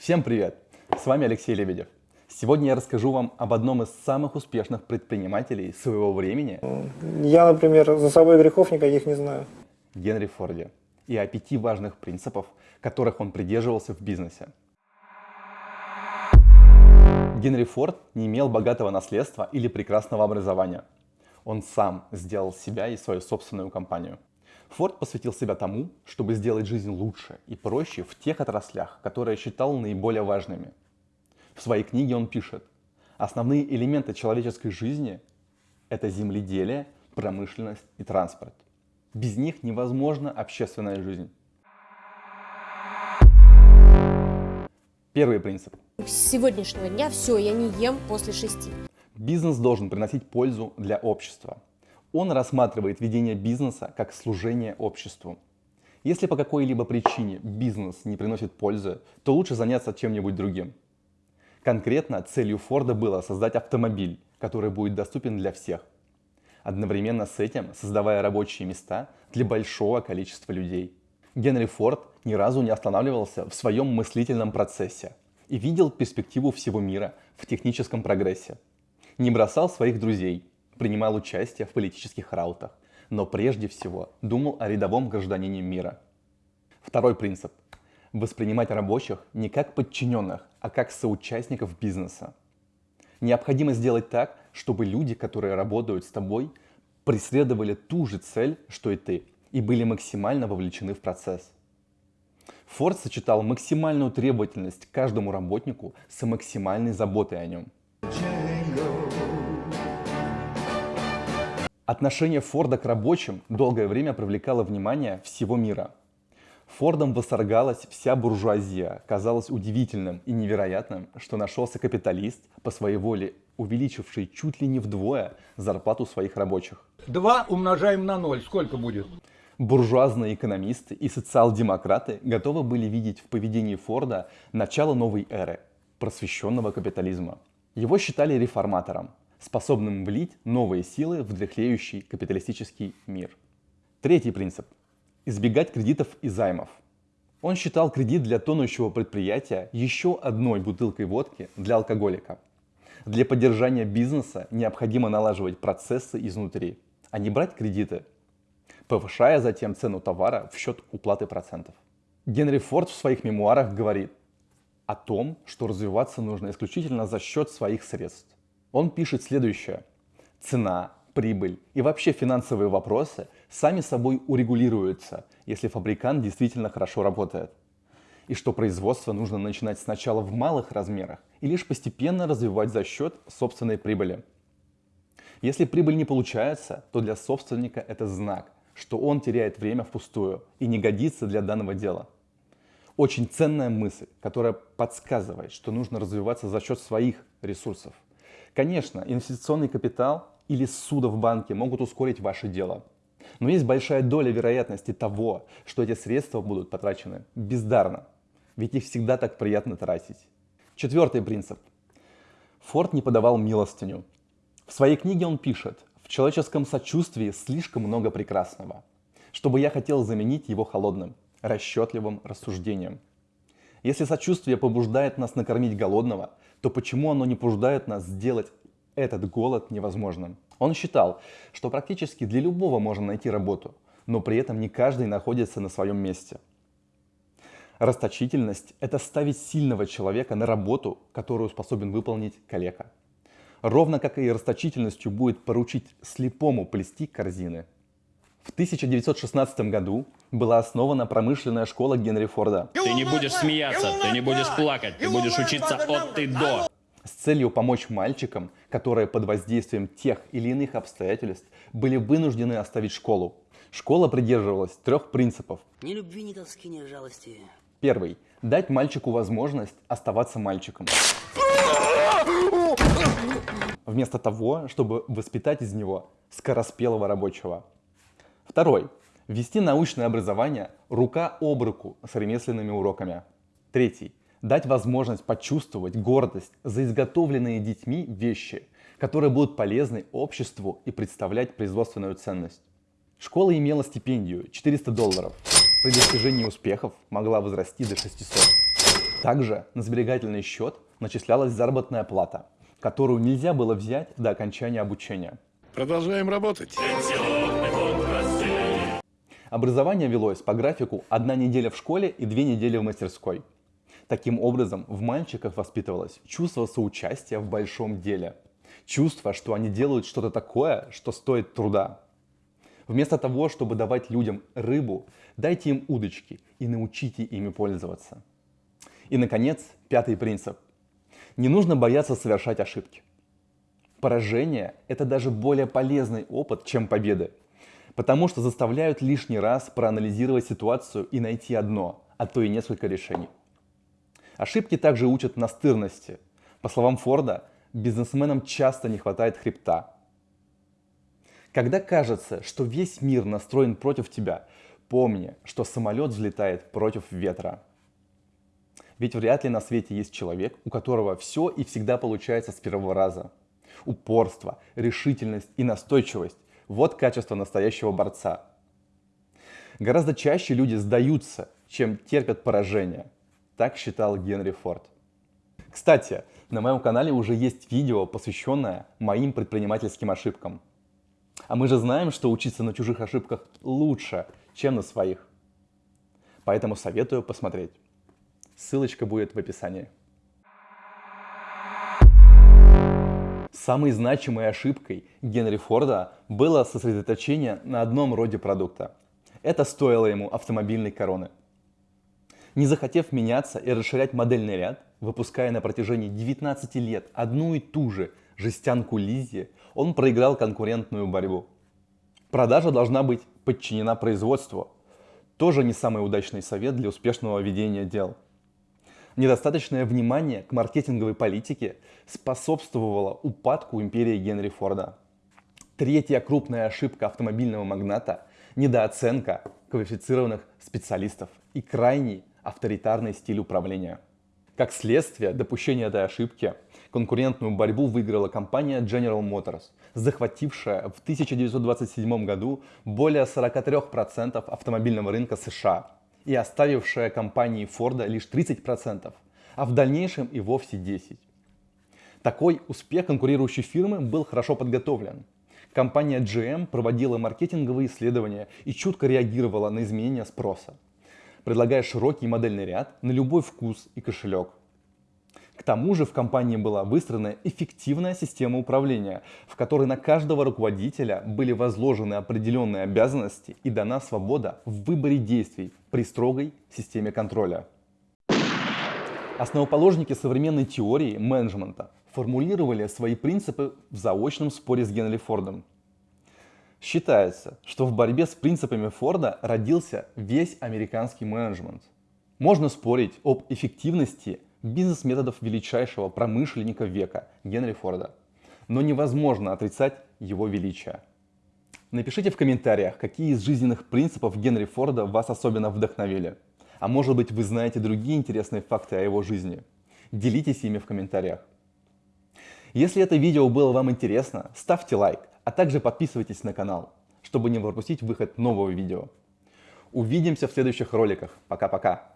Всем привет! С вами Алексей Лебедев. Сегодня я расскажу вам об одном из самых успешных предпринимателей своего времени Я, например, за собой грехов никаких не знаю. Генри Форде и о пяти важных принципах, которых он придерживался в бизнесе. Генри Форд не имел богатого наследства или прекрасного образования. Он сам сделал себя и свою собственную компанию. Форд посвятил себя тому, чтобы сделать жизнь лучше и проще в тех отраслях, которые считал наиболее важными. В своей книге он пишет, основные элементы человеческой жизни – это земледелие, промышленность и транспорт. Без них невозможна общественная жизнь. Первый принцип. С сегодняшнего дня все, я не ем после шести. Бизнес должен приносить пользу для общества. Он рассматривает ведение бизнеса как служение обществу. Если по какой-либо причине бизнес не приносит пользы, то лучше заняться чем-нибудь другим. Конкретно целью Форда было создать автомобиль, который будет доступен для всех. Одновременно с этим создавая рабочие места для большого количества людей. Генри Форд ни разу не останавливался в своем мыслительном процессе и видел перспективу всего мира в техническом прогрессе. Не бросал своих друзей, принимал участие в политических раутах, но прежде всего думал о рядовом гражданине мира. Второй принцип – воспринимать рабочих не как подчиненных, а как соучастников бизнеса. Необходимо сделать так, чтобы люди, которые работают с тобой, преследовали ту же цель, что и ты, и были максимально вовлечены в процесс. Форд сочетал максимальную требовательность каждому работнику с максимальной заботой о нем. Отношение Форда к рабочим долгое время привлекало внимание всего мира. Фордом восторгалась вся буржуазия. Казалось удивительным и невероятным, что нашелся капиталист по своей воле, увеличивший чуть ли не вдвое зарплату своих рабочих. 2 умножаем на 0. Сколько будет? Буржуазные экономисты и социал-демократы готовы были видеть в поведении Форда начало новой эры – просвещенного капитализма. Его считали реформатором, способным влить новые силы в дряхлеющий капиталистический мир. Третий принцип – избегать кредитов и займов. Он считал кредит для тонущего предприятия еще одной бутылкой водки для алкоголика. Для поддержания бизнеса необходимо налаживать процессы изнутри, а не брать кредиты, повышая затем цену товара в счет уплаты процентов. Генри Форд в своих мемуарах говорит о том, что развиваться нужно исключительно за счет своих средств. Он пишет следующее. Цена, прибыль и вообще финансовые вопросы сами собой урегулируются, если фабрикант действительно хорошо работает. И что производство нужно начинать сначала в малых размерах и лишь постепенно развивать за счет собственной прибыли. Если прибыль не получается, то для собственника это знак, что он теряет время впустую и не годится для данного дела. Очень ценная мысль, которая подсказывает, что нужно развиваться за счет своих ресурсов – Конечно, инвестиционный капитал или суда в банке могут ускорить ваше дело. Но есть большая доля вероятности того, что эти средства будут потрачены бездарно. Ведь их всегда так приятно тратить. Четвертый принцип. Форд не подавал милостыню. В своей книге он пишет, в человеческом сочувствии слишком много прекрасного, чтобы я хотел заменить его холодным, расчетливым рассуждением. Если сочувствие побуждает нас накормить голодного, то почему оно не побуждает нас сделать этот голод невозможным? Он считал, что практически для любого можно найти работу, но при этом не каждый находится на своем месте. Расточительность – это ставить сильного человека на работу, которую способен выполнить коллега. Ровно как и расточительностью будет поручить слепому плести корзины. В 1916 году была основана промышленная школа Генри Форда. Ты не будешь смеяться, ты не будешь плакать, ты будешь учиться от и до. С целью помочь мальчикам, которые под воздействием тех или иных обстоятельств были вынуждены оставить школу. Школа придерживалась трех принципов. Ни любви, ни тоски, ни жалости. Первый. Дать мальчику возможность оставаться мальчиком. Вместо того, чтобы воспитать из него скороспелого рабочего. Второй. Ввести научное образование рука об руку с ремесленными уроками. Третий. Дать возможность почувствовать гордость за изготовленные детьми вещи, которые будут полезны обществу и представлять производственную ценность. Школа имела стипендию 400 долларов. При достижении успехов могла возрасти до 600. Также на сберегательный счет начислялась заработная плата, которую нельзя было взять до окончания обучения. Продолжаем работать. Образование велось по графику одна неделя в школе и две недели в мастерской. Таким образом, в мальчиках воспитывалось чувство соучастия в большом деле. Чувство, что они делают что-то такое, что стоит труда. Вместо того, чтобы давать людям рыбу, дайте им удочки и научите ими пользоваться. И, наконец, пятый принцип. Не нужно бояться совершать ошибки. Поражение – это даже более полезный опыт, чем победы потому что заставляют лишний раз проанализировать ситуацию и найти одно, а то и несколько решений. Ошибки также учат настырности. По словам Форда, бизнесменам часто не хватает хребта. Когда кажется, что весь мир настроен против тебя, помни, что самолет взлетает против ветра. Ведь вряд ли на свете есть человек, у которого все и всегда получается с первого раза. Упорство, решительность и настойчивость вот качество настоящего борца. Гораздо чаще люди сдаются, чем терпят поражение. Так считал Генри Форд. Кстати, на моем канале уже есть видео, посвященное моим предпринимательским ошибкам. А мы же знаем, что учиться на чужих ошибках лучше, чем на своих. Поэтому советую посмотреть. Ссылочка будет в описании. Самой значимой ошибкой Генри Форда было сосредоточение на одном роде продукта. Это стоило ему автомобильной короны. Не захотев меняться и расширять модельный ряд, выпуская на протяжении 19 лет одну и ту же жестянку Лиззи, он проиграл конкурентную борьбу. Продажа должна быть подчинена производству. Тоже не самый удачный совет для успешного ведения дел. Недостаточное внимание к маркетинговой политике способствовало упадку империи Генри Форда. Третья крупная ошибка автомобильного магната – недооценка квалифицированных специалистов и крайний авторитарный стиль управления. Как следствие допущения этой ошибки, конкурентную борьбу выиграла компания General Motors, захватившая в 1927 году более 43% автомобильного рынка США и оставившая компании Форда лишь 30%, а в дальнейшем и вовсе 10%. Такой успех конкурирующей фирмы был хорошо подготовлен. Компания GM проводила маркетинговые исследования и чутко реагировала на изменения спроса, предлагая широкий модельный ряд на любой вкус и кошелек. К тому же в компании была выстроена эффективная система управления, в которой на каждого руководителя были возложены определенные обязанности и дана свобода в выборе действий при строгой системе контроля. Основоположники современной теории менеджмента формулировали свои принципы в заочном споре с Генри Фордом. Считается, что в борьбе с принципами Форда родился весь американский менеджмент. Можно спорить об эффективности бизнес-методов величайшего промышленника века Генри Форда. Но невозможно отрицать его величие. Напишите в комментариях, какие из жизненных принципов Генри Форда вас особенно вдохновили. А может быть вы знаете другие интересные факты о его жизни. Делитесь ими в комментариях. Если это видео было вам интересно, ставьте лайк, а также подписывайтесь на канал, чтобы не пропустить выход нового видео. Увидимся в следующих роликах. Пока-пока.